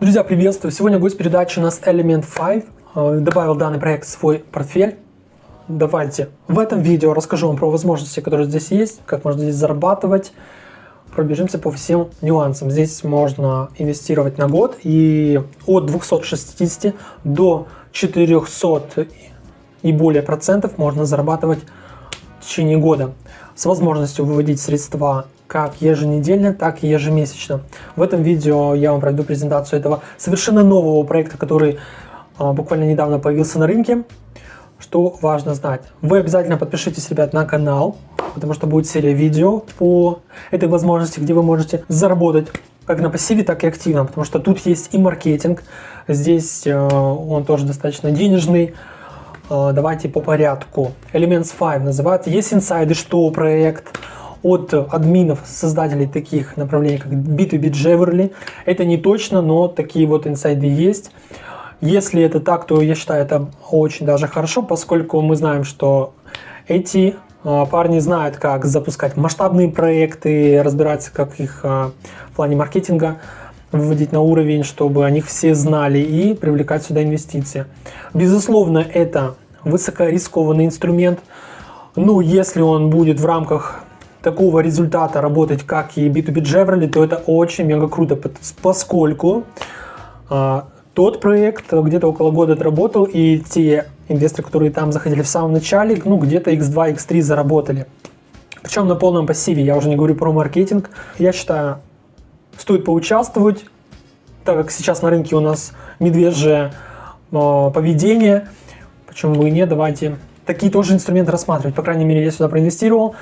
Друзья, приветствую! Сегодня гость передачи у нас Element 5. Э, Добавил данный проект в свой портфель. Давайте в этом видео расскажу вам про возможности, которые здесь есть, как можно здесь зарабатывать. Пробежимся по всем нюансам. Здесь можно инвестировать на год и от 260 до 400 и более процентов можно зарабатывать в течение года с возможностью выводить средства как еженедельно, так и ежемесячно. В этом видео я вам пройду презентацию этого совершенно нового проекта, который а, буквально недавно появился на рынке. Что важно знать? Вы обязательно подпишитесь, ребят, на канал, потому что будет серия видео по этой возможности, где вы можете заработать как на пассиве, так и активно, потому что тут есть и маркетинг, здесь э, он тоже достаточно денежный. Э, давайте по порядку. Elements 5 называется. Есть инсайды, что проект, от админов, создателей таких направлений, как B2B Jewelry. Это не точно, но такие вот инсайды есть. Если это так, то я считаю это очень даже хорошо, поскольку мы знаем, что эти а, парни знают, как запускать масштабные проекты, разбираться, как их а, в плане маркетинга выводить на уровень, чтобы о них все знали и привлекать сюда инвестиции. Безусловно, это высокорискованный инструмент. Ну, если он будет в рамках такого результата работать, как и B2B Jewelry, то это очень мега круто, поскольку а, тот проект где-то около года отработал, и те инвесторы, которые там заходили в самом начале, ну где-то x2, x3 заработали. Причем на полном пассиве, я уже не говорю про маркетинг. Я считаю, стоит поучаствовать, так как сейчас на рынке у нас медвежье э, поведение, почему бы и нет, давайте такие тоже инструменты рассматривать. По крайней мере, я сюда проинвестировал.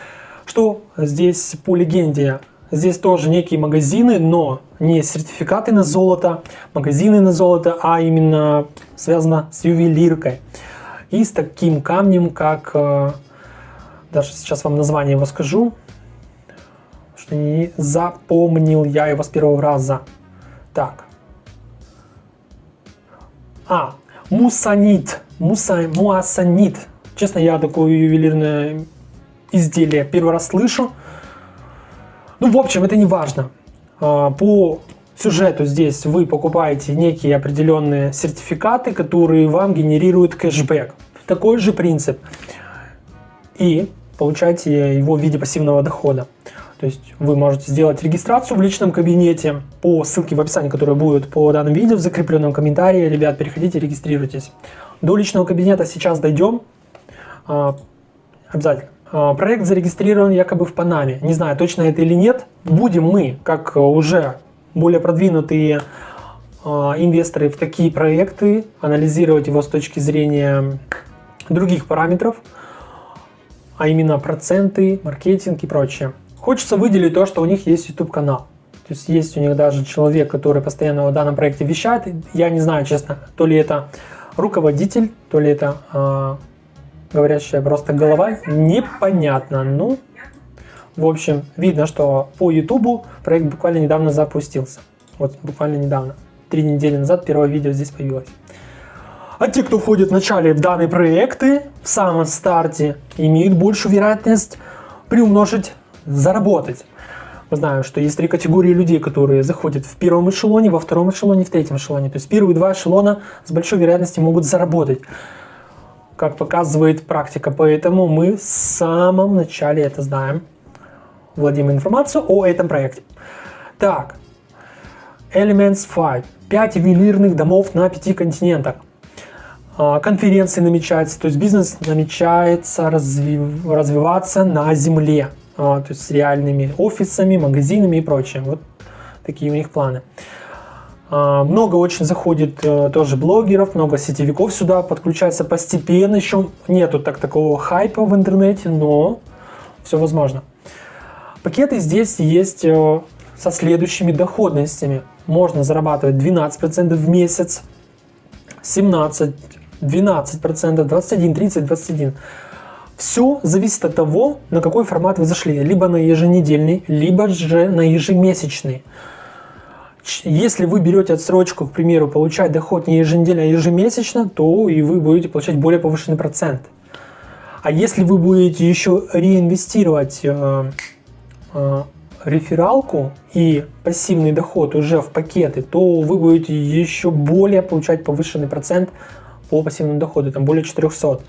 Что здесь по легенде? Здесь тоже некие магазины, но не сертификаты на золото, магазины на золото, а именно связано с ювелиркой. И с таким камнем, как, э, даже сейчас вам название его скажу, что не запомнил я его с первого раза. Так. А, мусанит, муса, муассанит. Честно, я такое ювелирное изделие первый раз слышу. Ну, в общем, это не важно. А, по сюжету здесь вы покупаете некие определенные сертификаты, которые вам генерируют кэшбэк. Такой же принцип. И получаете его в виде пассивного дохода. То есть вы можете сделать регистрацию в личном кабинете по ссылке в описании, которая будет по данному видео, в закрепленном комментарии. Ребят, переходите, регистрируйтесь. До личного кабинета сейчас дойдем. А, обязательно. А, проект зарегистрирован якобы в Панаме. Не знаю, точно это или нет. Будем мы, как уже более продвинутые а, инвесторы в такие проекты, анализировать его с точки зрения других параметров, а именно проценты, маркетинг и прочее. Хочется выделить то, что у них есть YouTube канал. То есть есть у них даже человек, который постоянно о данном проекте вещает. Я не знаю, честно, то ли это руководитель, то ли это э, говорящая просто голова, непонятно. Ну, в общем, видно, что по YouTube проект буквально недавно запустился. Вот буквально недавно. Три недели назад первое видео здесь появилось. А те, кто входит в начале в данные проекты, в самом старте, имеют большую вероятность приумножить, заработать. Мы знаем, что есть три категории людей, которые заходят в первом эшелоне, во втором эшелоне, в третьем эшелоне. То есть первые два эшелона с большой вероятностью могут заработать как показывает практика. Поэтому мы в самом начале это знаем. Владеем информацию о этом проекте. Так, Elements 5. 5 ювелирных домов на 5 континентах. А, конференции намечаются, то есть бизнес намечается развив, развиваться на земле. А, то есть с реальными офисами, магазинами и прочее. Вот такие у них планы. А, много очень заходит э, тоже блогеров, много сетевиков сюда подключается постепенно. Еще нету так такого хайпа в интернете, но все возможно. Пакеты здесь есть э, со следующими доходностями. Можно зарабатывать 12% в месяц, 17, 12%, 21, 30, 21. Все зависит от того, на какой формат вы зашли. Либо на еженедельный, либо же на ежемесячный. Если вы берете отсрочку, к примеру, получать доход не еженедельно, а ежемесячно, то и вы будете получать более повышенный процент. А если вы будете еще реинвестировать э, э, рефералку и пассивный доход уже в пакеты, то вы будете еще более получать повышенный процент по пассивному доходу, там более 400.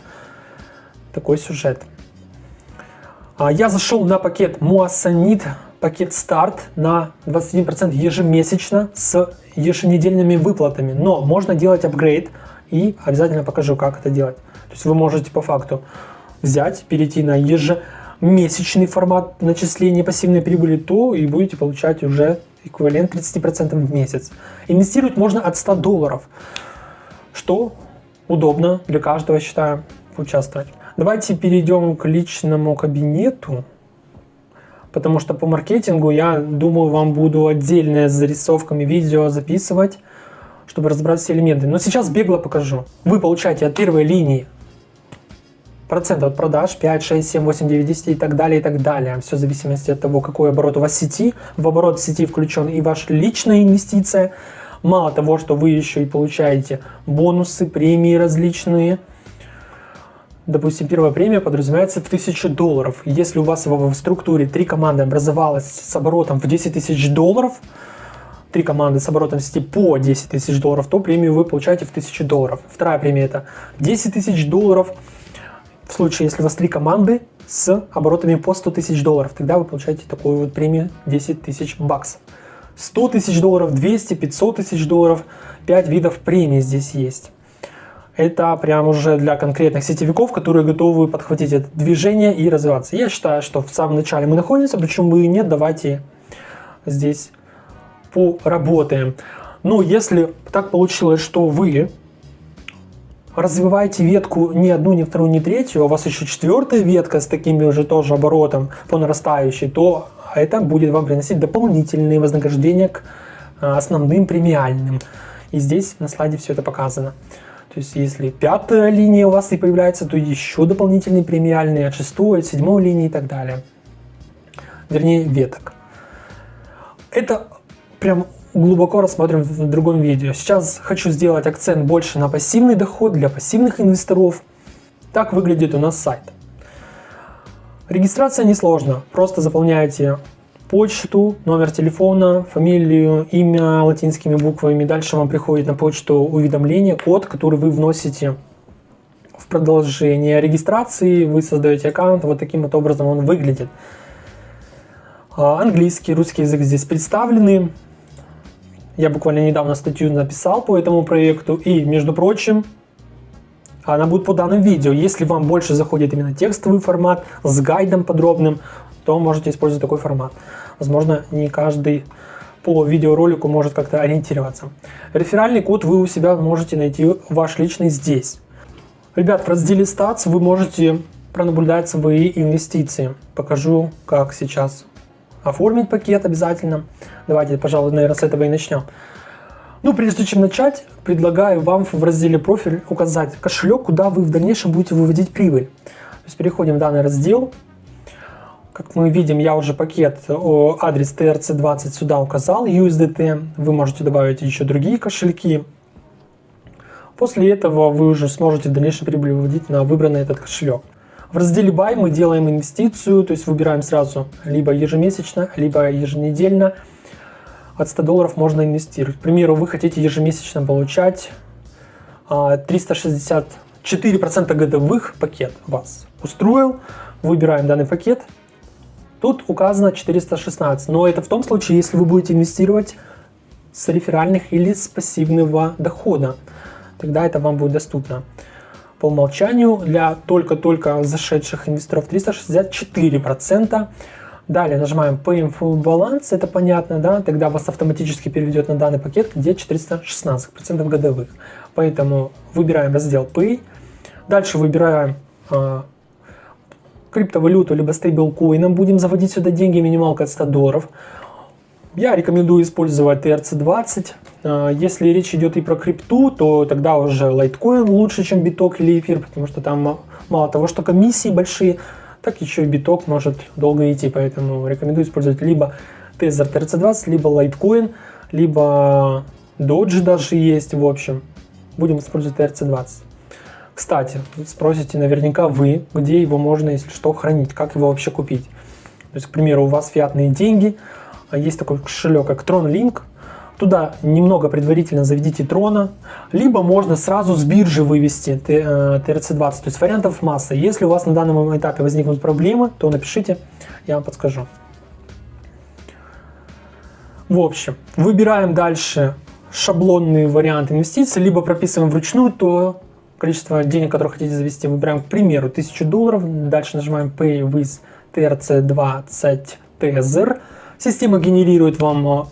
Такой сюжет. А, я зашел на пакет Муассанит, пакет старт на 21% ежемесячно с еженедельными выплатами. Но можно делать апгрейд и обязательно покажу, как это делать. То есть вы можете по факту взять, перейти на ежемесячный формат начисления пассивной прибыли, то и будете получать уже эквивалент 30% в месяц. Инвестировать можно от 100 долларов, что удобно для каждого, считаю, участвовать. Давайте перейдем к личному кабинету, потому что по маркетингу я думаю, вам буду отдельное с зарисовками видео записывать, чтобы разобрать все элементы. Но сейчас бегло покажу. Вы получаете от первой линии процент от продаж 5, 6, 7, 8, 9, 10 и так далее, и так далее. Все в зависимости от того, какой оборот у вас сети. В оборот сети включен и ваша личная инвестиция. Мало того, что вы еще и получаете бонусы, премии различные. Допустим, первая премия подразумевается в 1000 долларов. Если у вас в структуре три команды образовалось с оборотом в 10 тысяч долларов, три команды с оборотом сети по 10 тысяч долларов, то премию вы получаете в 1000 долларов. Вторая премия это 10 тысяч долларов в случае, если у вас три команды с оборотами по 100 тысяч долларов, тогда вы получаете такую вот премию 10 тысяч баксов. 100 тысяч долларов, 200, 500 тысяч долларов, 5 видов премий здесь есть. Это прям уже для конкретных сетевиков, которые готовы подхватить это движение и развиваться. Я считаю, что в самом начале мы находимся, почему бы и нет, давайте здесь поработаем. Но если так получилось, что вы развиваете ветку не одну, не вторую, не третью, а у вас еще четвертая ветка с такими уже тоже оборотом по нарастающей, то это будет вам приносить дополнительные вознаграждения к а, основным премиальным. И здесь на слайде все это показано. То есть если пятая линия у вас и появляется, то еще дополнительные премиальные от шестой, от седьмой линии и так далее. Вернее, веток. Это прям глубоко рассмотрим в другом видео. Сейчас хочу сделать акцент больше на пассивный доход для пассивных инвесторов. Так выглядит у нас сайт. Регистрация несложна. Просто заполняете почту, номер телефона, фамилию, имя латинскими буквами. Дальше вам приходит на почту уведомление, код, который вы вносите в продолжение регистрации. Вы создаете аккаунт, вот таким вот образом он выглядит. А, английский, русский язык здесь представлены. Я буквально недавно статью написал по этому проекту. И, между прочим, она будет по данным видео. Если вам больше заходит именно текстовый формат с гайдом подробным, то можете использовать такой формат. Возможно, не каждый по видеоролику может как-то ориентироваться. Реферальный код вы у себя можете найти ваш личный здесь. Ребят, в разделе Stats вы можете пронаблюдать свои инвестиции. Покажу, как сейчас оформить пакет обязательно. Давайте, пожалуй, наверное, с этого и начнем. Ну, прежде чем начать, предлагаю вам в разделе профиль указать кошелек, куда вы в дальнейшем будете выводить прибыль. То есть переходим в данный раздел. Как мы видим, я уже пакет, адрес TRC20 сюда указал, USDT. Вы можете добавить еще другие кошельки. После этого вы уже сможете в дальнейшем прибыль на выбранный этот кошелек. В разделе Buy мы делаем инвестицию, то есть выбираем сразу либо ежемесячно, либо еженедельно. От 100 долларов можно инвестировать. К примеру, вы хотите ежемесячно получать 364% а, годовых пакет вас устроил. Выбираем данный пакет. Тут указано 416, но это в том случае, если вы будете инвестировать с реферальных или с пассивного дохода. Тогда это вам будет доступно по умолчанию для только-только зашедших инвесторов 364%. Далее нажимаем Pay in Full Balance, это понятно, да, тогда вас автоматически переведет на данный пакет, где 416% годовых. Поэтому выбираем раздел Pay, дальше выбираем э, криптовалюту, либо стейблкоином, будем заводить сюда деньги, минималка от 100 долларов. Я рекомендую использовать TRC20. А, если речь идет и про крипту, то тогда уже Litecoin лучше, чем биток или эфир, потому что там мало того, что комиссии большие, так еще и биток может долго идти, поэтому рекомендую использовать либо Tether TRC20, либо Litecoin, либо Doge даже есть, в общем. Будем использовать TRC20. Кстати, спросите наверняка вы, где его можно, если что, хранить, как его вообще купить. То есть, к примеру, у вас фиатные деньги, а есть такой кошелек, как TronLink, Туда немного предварительно заведите трона, либо можно сразу с биржи вывести TRC20. То есть вариантов масса. Если у вас на данном этапе возникнут проблемы, то напишите, я вам подскажу. В общем, выбираем дальше шаблонный вариант инвестиций, либо прописываем вручную то количество денег, которое хотите завести. Выбираем, к примеру, 1000 долларов. Дальше нажимаем Pay with TRC20 TZR. Система генерирует вам э,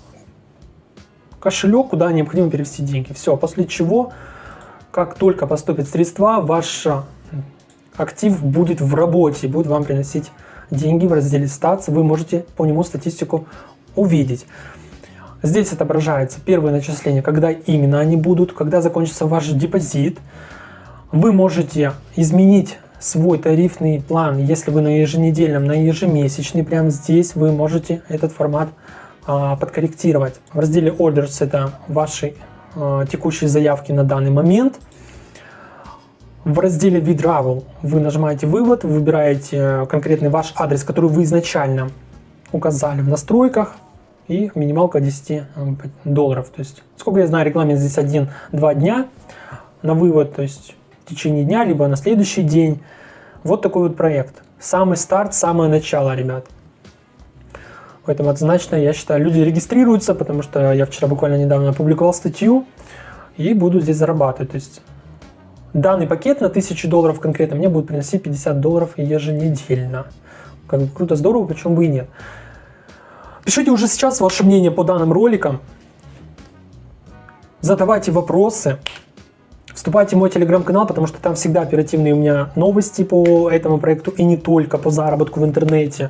кошелек, куда необходимо перевести деньги. Все, после чего, как только поступят средства, ваш актив будет в работе, будет вам приносить деньги в разделе статс. Вы можете по нему статистику увидеть. Здесь отображается первое начисление, когда именно они будут, когда закончится ваш депозит. Вы можете изменить свой тарифный план, если вы на еженедельном, на ежемесячный, прямо здесь вы можете этот формат а, подкорректировать. В разделе Orders это ваши а, текущие заявки на данный момент. В разделе Withdrawal вы нажимаете «Вывод», выбираете конкретный ваш адрес, который вы изначально указали в настройках и минималка 10 э, долларов. То есть, сколько я знаю, регламент здесь 1-2 дня на вывод, то есть в течение дня, либо на следующий день. Вот такой вот проект. Самый старт, самое начало, ребят. Поэтому однозначно, я считаю, люди регистрируются, потому что я вчера буквально недавно опубликовал статью и буду здесь зарабатывать. То есть данный пакет на 1000 долларов конкретно мне будет приносить 50 долларов еженедельно. Как бы круто, здорово, почему бы и нет. Пишите уже сейчас ваше мнение по данным роликам. Задавайте вопросы. Вступайте в мой телеграм-канал, потому что там всегда оперативные у меня новости по этому проекту и не только по заработку в интернете.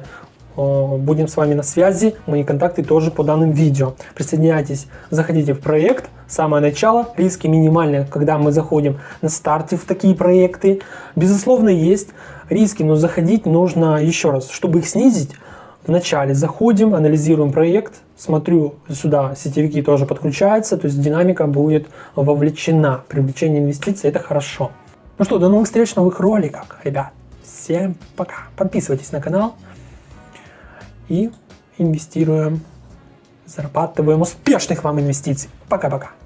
Будем с вами на связи, мои контакты тоже по данным видео. Присоединяйтесь, заходите в проект, самое начало, риски минимальные, когда мы заходим на старте в такие проекты. Безусловно есть риски, но заходить нужно еще раз, чтобы их снизить, Вначале заходим, анализируем проект, смотрю, сюда сетевики тоже подключаются, то есть динамика будет вовлечена. Привлечение инвестиций – это хорошо. Ну что, до новых встреч новых роликах, ребят. Всем пока. Подписывайтесь на канал и инвестируем, зарабатываем успешных вам инвестиций. Пока-пока.